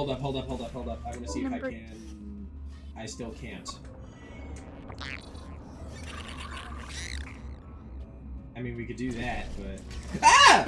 hold up, hold up, hold up, hold up. I want to see Number- if I can. I still can't. I mean, we could do that, but. Ah!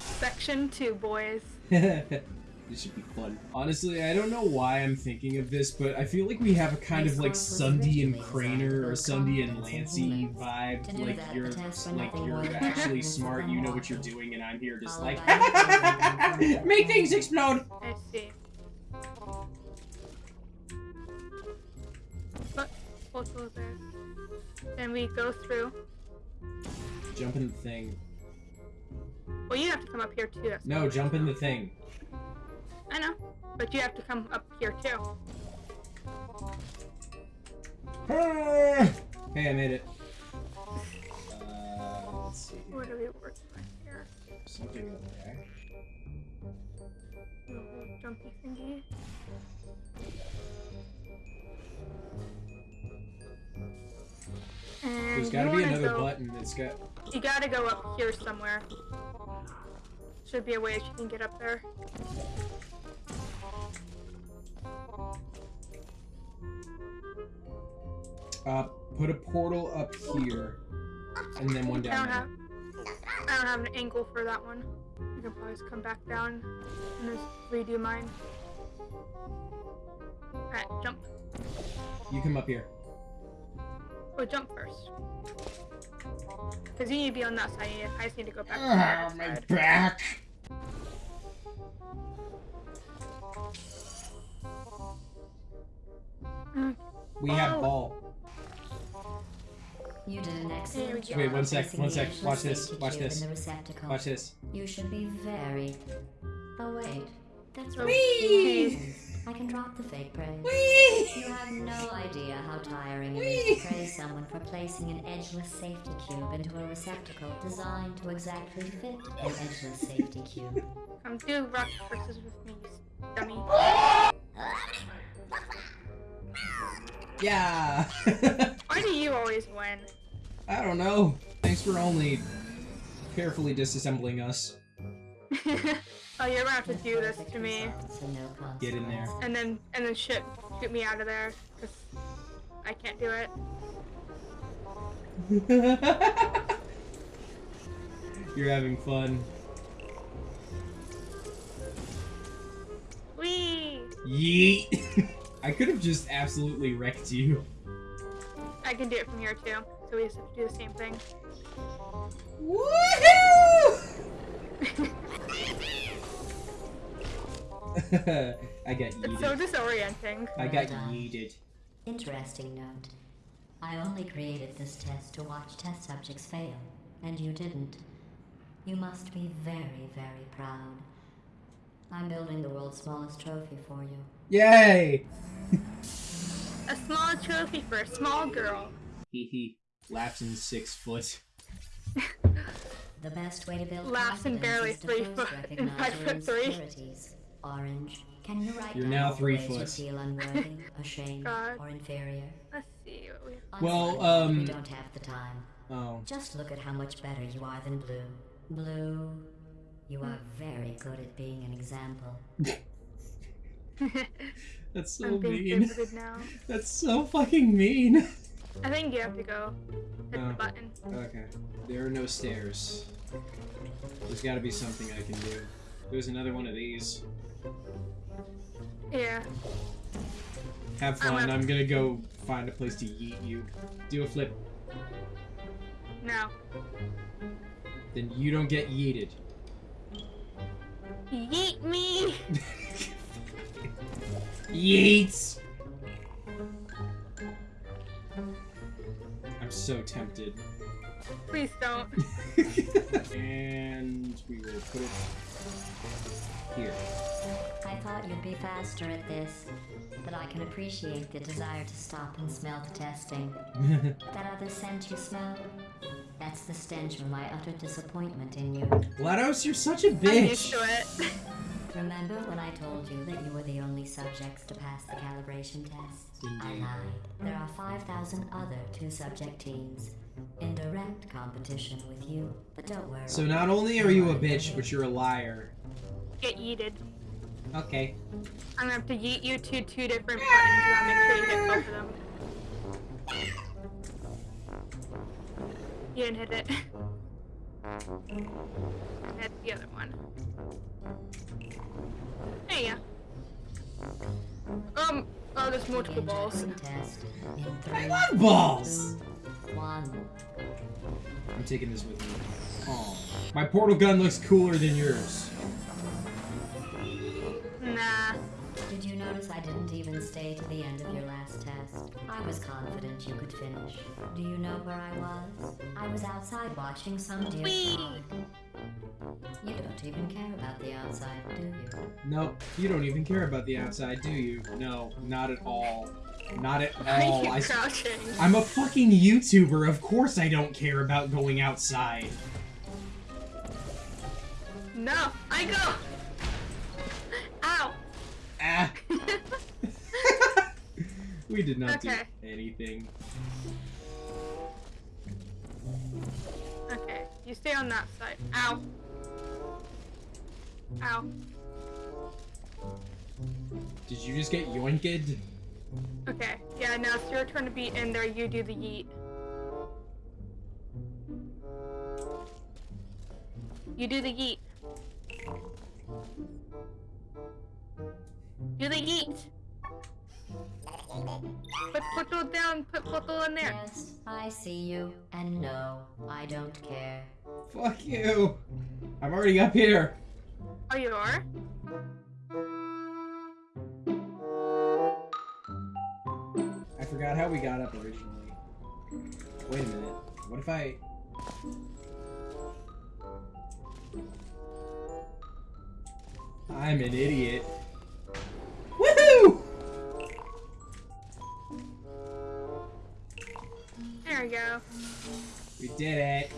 Section two, boys. this should be fun. Honestly, I don't know why I'm thinking of this, but I feel like we have a kind of like Sunday and Craner or Sunday and Lancey vibe. Like you're like you're actually smart, you know what you're doing, and I'm here just like make things explode. I see. But we'll go. Then we go through. Jump in the thing. Well, you have to come up here too. No, jump in the thing. I know, but you have to come up here too. Hey, hey I made it. Uh, let's see. Where do we on here? Something over there. Little jumpy thingy. And There's gotta be another go- button that's got. You gotta go up here somewhere. Should be a way that you can get up there. Uh, put a portal up here, and then one I down don't there. have. I don't have an angle for that one. You can probably just come back down and just redo mine. Alright, jump. You come up here. Oh, jump first. Because you need to be on that side. I just need to go back to Ah, my side. back. Mm. We have Oh. ball. You did an excellent job. Wait, one sec, one sec. Watch this, watch this. In the receptacle. Watch this. You should be very. Oh wait, that's Oh, right. Whee! I can drop the fake praise. Whee! You have no idea how tiring it is to praise someone for placing an edgeless safety cube into a receptacle designed to exactly fit an oh. edgeless safety cube. Come do rock paper scissors with me, you dummy. Yeah. Why do you always win? I don't know. Thanks for only carefully disassembling us. oh, you're gonna have to do this to me, Results and no Get in there. and then and then shit, shoot me out of there, cause I can't do it. You're having fun. Whee! Yeet. I could have just absolutely wrecked you. I can do it from here too, so we just have to do the same thing. Woohoo! I got It's so disorienting. I got yeeted. Interesting note. I only created this test to watch test subjects fail, and you didn't. You must be very, very proud. I'm building the world's smallest trophy for you. Yay! A small trophy for a small girl. Hee hee. Lapsing six foot. The best way to build Laughs and confidence barely is to three first foot and recognize five foot three. insecurities. Orange, can you write You're now three ways foot. You feel unworthy, ashamed, God. or inferior? Let's see what we I'm Well, um, we don't have the time. Oh. Just look at how much better you are than Blue. Blue, you are very good at being an example. That's so I'm being mean. now. That's so fucking mean. I think you have to go hit Oh. the button. Okay. There are no stairs. There's gotta be something I can do. There's another one of these. Yeah. Have I'm fun. I'm gonna go find a place to yeet you. Do a flip. No. Then you don't get yeeted. Yeet me! Yeets! I'm so tempted. Please don't. and we will put it here. I thought you'd be faster at this, but I can appreciate the desire to stop and smell the testing. That other scent you smell? That's the stench of my utter disappointment in you. GLaDOS, you're such a I'm bitch! used to it. Remember when I told you that you were the only subjects to pass the calibration test? I Indeed. lied. There are 5,000 other two-subject teams in direct competition with you. But don't worry. So not only are you a bitch, but you're a liar. Get yeeted. Okay. I'm gonna have to yeet you to two different buttons. You gotta make sure you hit both of them. You didn't hit it. Hit the other one. There you go. Um, oh, there's multiple Begin balls. jackson test I love balls! One. I'm taking this with me. Oh. My portal gun looks cooler than yours. Nah. Did you notice I didn't even stay to the end of your last test? I was confident you could finish. Do you know where I was? I was outside watching some deer Whee! You don't even care about the outside, do you? Nope, you don't even care about the outside, do you? No, not at all. Not at Why all. are you I, crouching? I'm a fucking YouTuber. Of course I don't care about going outside. No, I go. We did not Okay. do anything. okay, you stay on that side. Ow. Ow. Did you just get yoinked? Okay, yeah, now it's your turn to be in there. You do the yeet. You do the yeet. Do the yeet. Put portal down. Put portal in there. Yes, I see you. And no, I don't care. Fuck you. I'm already up here. Oh, you are. I forgot how we got up originally. Wait a minute. What if I... I'm an idiot. We did it.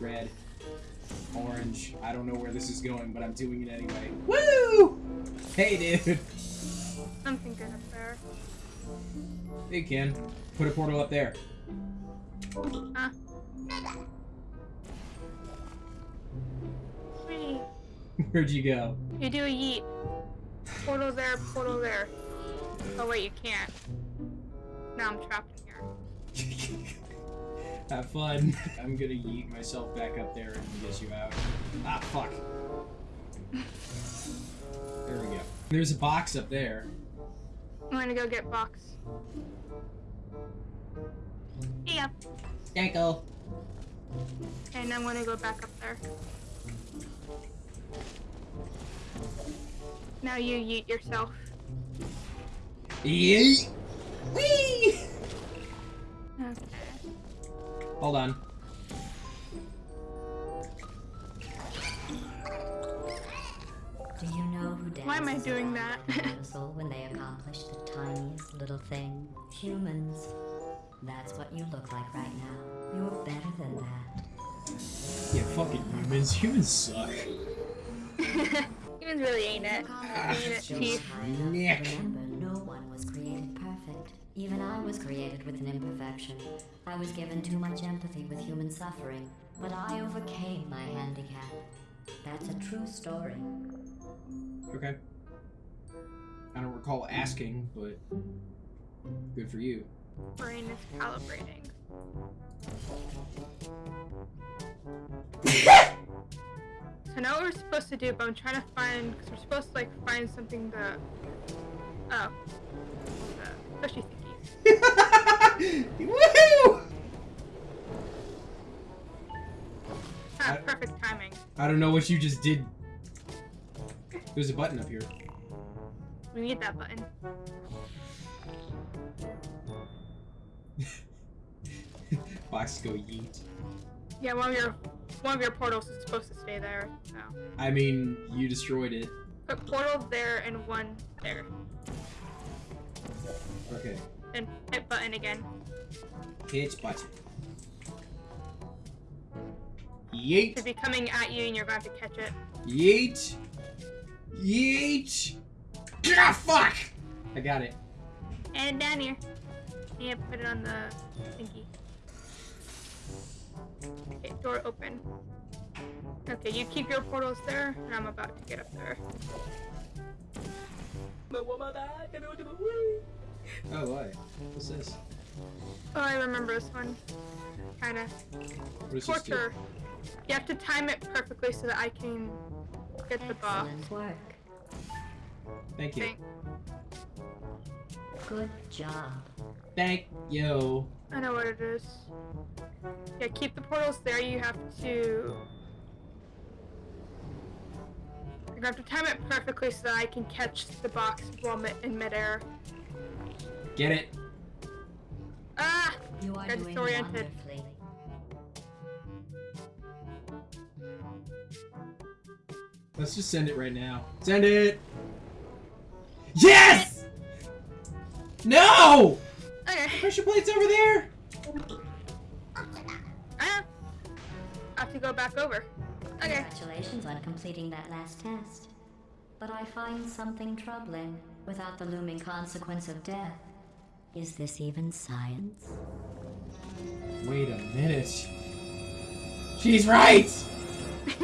Red. Orange. I don't know where this is going, but I'm doing it anyway. Woo! Hey, dude. Something good up there. Hey, Ken. Put a portal up there. Ah. Huh? Where'd you go? You do a yeet. Portal there, portal there. Oh wait, you can't. Now I'm trapped in here. Have fun. I'm gonna yeet myself back up there and get you out. Ah, fuck. There we go. There's a box up there. I'm gonna go get box. Yeah, Yanko. and I'm gonna go back up there. Now you yeet yourself. Yeet. Whee! Okay. Hold on. Do you know who dances Why am I doing that? like a when they accomplish the tiniest little thing? Humans. That's what you look like right now. You're better than that. Yeah, fucking humans. Humans suck. Humans really ain't it. Ain't it, Just Chief? Nick. Even I was created with an imperfection. I was given too much empathy with human suffering, but I overcame my handicap. That's a true story. Okay. I don't recall asking, but good for you. Brain is calibrating. So now what we're supposed to do, but I'm trying to find, because we're supposed to like find something that, oh, uh, squishy thingies. Woohoo! I- perfect timing. I don't know what you just did. There's a button up here. We need that button. Box go yeet. Yeah, one of your, one of your portals is supposed to stay there. So I mean, you destroyed it. put portal there and one there, Okay. And hit button again. Hit button. Yeet. Should be coming at you, and you're going to to catch it. Yeet. Yeet. Ah, fuck! I got it. And down here. Yeah, put it on the thingy. Okay, door open. Okay, you keep your portals there, and I'm about to get up there. Oh, what? What's this? Oh, I remember this one. Kinda. What is this? Torture. You have to time it perfectly so that I can get the boss. Excellent work. Thank you. Thing. Good job. Thank you. I know what it is. Yeah, keep the portals there. You have to. You have to time it perfectly so that I can catch the box while mi- in midair. Get it? Ah! You are Got doing disoriented. Let's just send it right now. Send it! Yes! No! Okay. Pressure plate's over there! Ah! I have to go back over. Okay. Congratulations on completing that last test. But I find something troubling without the looming consequence of death. Is this even science? Wait a minute. She's right!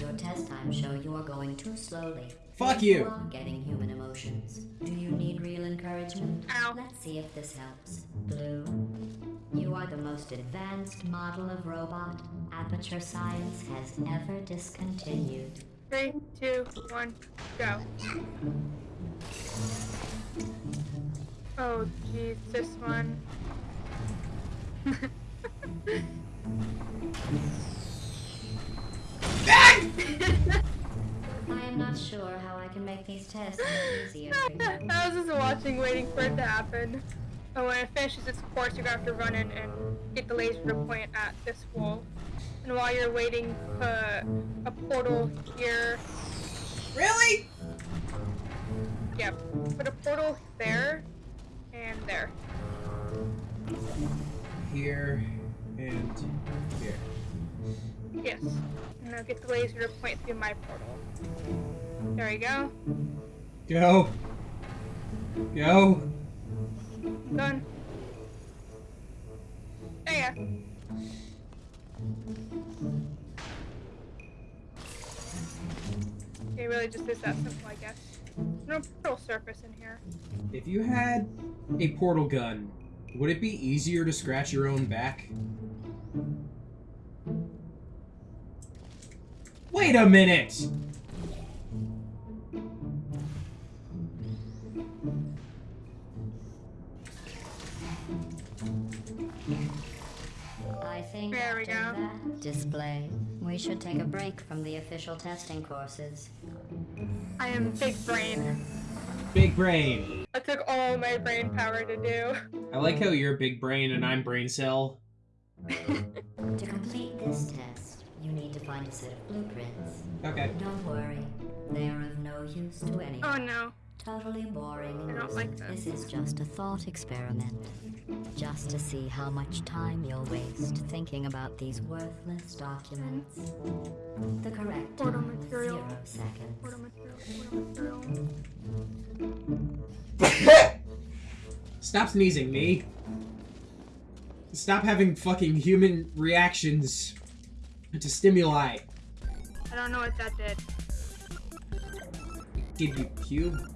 Your test times show you are going too slowly. Fuck And you. are getting human emotions. Do you need real encouragement? Ow. Let's see if this helps. Blue, you are the most advanced model of robot aperture science has ever discontinued. Three, two, one, go. Oh, jeez, this one. I am not sure how I can make these tests easier. I was just watching, waiting for it to happen. And when it finishes its course, you're gonna have to run in and get the laser to point at this wall. And while you're waiting, put a portal here. Really? Yep. Put a portal there and there. Here and here. Yes. Now get the laser to point through my portal. There we go. Go. Go. Done. There you go. It really just is that simple, I guess. There's no portal surface in here. If you had a portal gun, would it be easier to scratch your own back? Wait a minute! I think There we after go. that display, we should take a break from the official testing courses. I am big brain. Big brain. That took all my brain power to do. I like how you're big brain and I'm brain cell. To complete this test, you need to find a set of blueprints. Okay. Don't worry, they are of no use to anyone. Oh no. Totally boring. I don't like that. This is just a thought experiment. Just to see how much time you'll waste thinking about these worthless documents. The correct Portal time is material. zero seconds. Portal material, portal material. Stop sneezing, me. Stop having fucking human reactions to stimuli. I don't know what that did. Give you cube. Cube.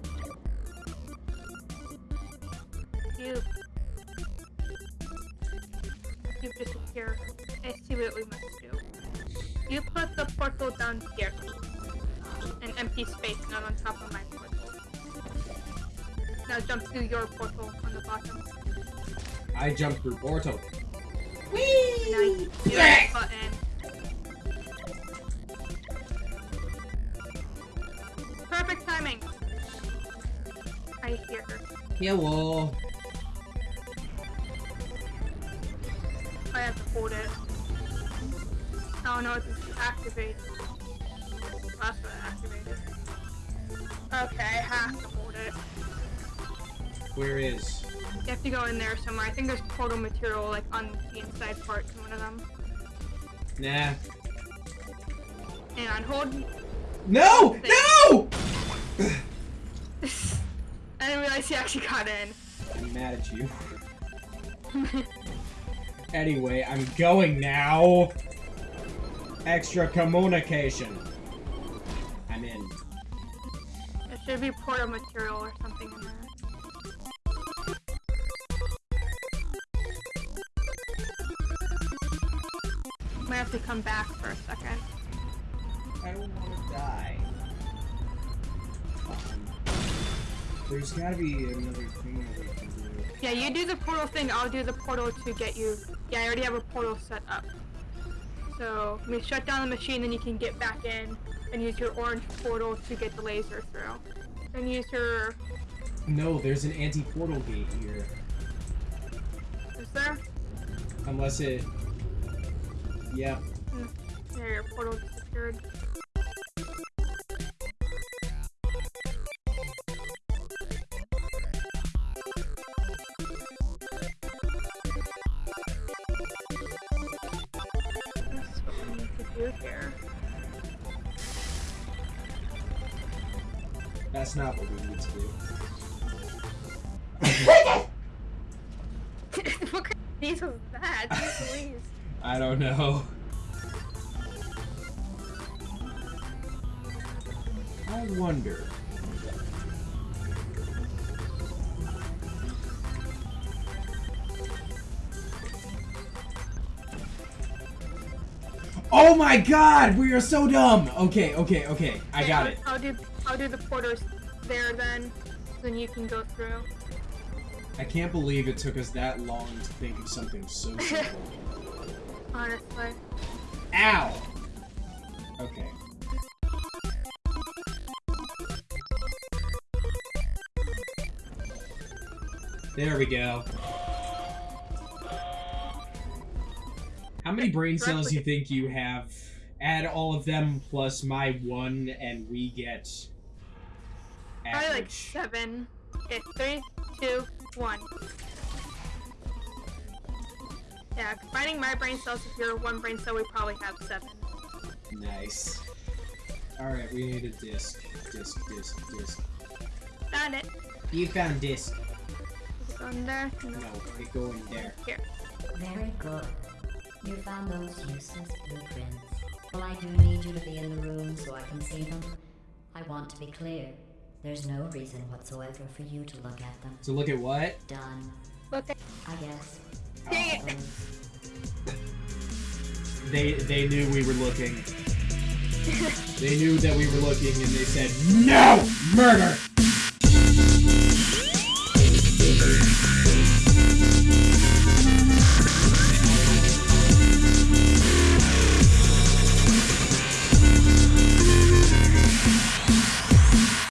Cube disappear. I see what we must do. You put the portal down here. An empty space, not on top of my portal. Now jump through your portal on the bottom. I jump through portal. Now you do button. Perfect timing. I hear her. Hello. I have to hold it. Oh no, it's activate. That's what activated. Okay, I have to hold it. Where is? You have to go in there somewhere. I think there's portal material like on the inside part in one of them. Nah. And on hold. No! No! I didn't realize he actually got in. I'm mad at you. Anyway, I'm going now. Extra communication. I'm in. Yes, should be portal material or something in there. Might have to come back for a second. I don't want to die. There's gotta be another thing that we can do. Yeah, you do the portal thing, I'll do the portal to get you. Yeah, I already have a portal set up. So, we shut down the machine, then you can get back in and use your orange portal to get the laser through. Then use your. No, there's an anti-portal gate here. Is there? Unless it... Yep. Hmm, yeah, your portal disappeared. That's not what we need to do. what kind of was that? Jeez I don't know. I wonder. Oh my god, we are so dumb! Okay, okay, okay, I got it. I'll do I'll do the porters there then. Then you can go through. I can't believe it took us that long to think of something so simple. Honestly. Ow! Okay. There we go. How many brain cells do you think you have? Add all of them plus my one, and we get. Probably like seven. Okay, three, two, one. Yeah, combining my brain cells with your one brain cell, we probably have seven. Nice. Alright, we need a disc. Disc, disc, disc. Found it. You found disc. Is it going there? No. No, it go in there. Here. Very good. You found those useless blueprints. Well, I do need you to be in the room so I can see them. I want to be clear. There's no reason whatsoever for you to look at them. So look at what? Done. Look at I guess. Dang it. They they knew we were looking. they knew that we were looking and they said, No! Murder!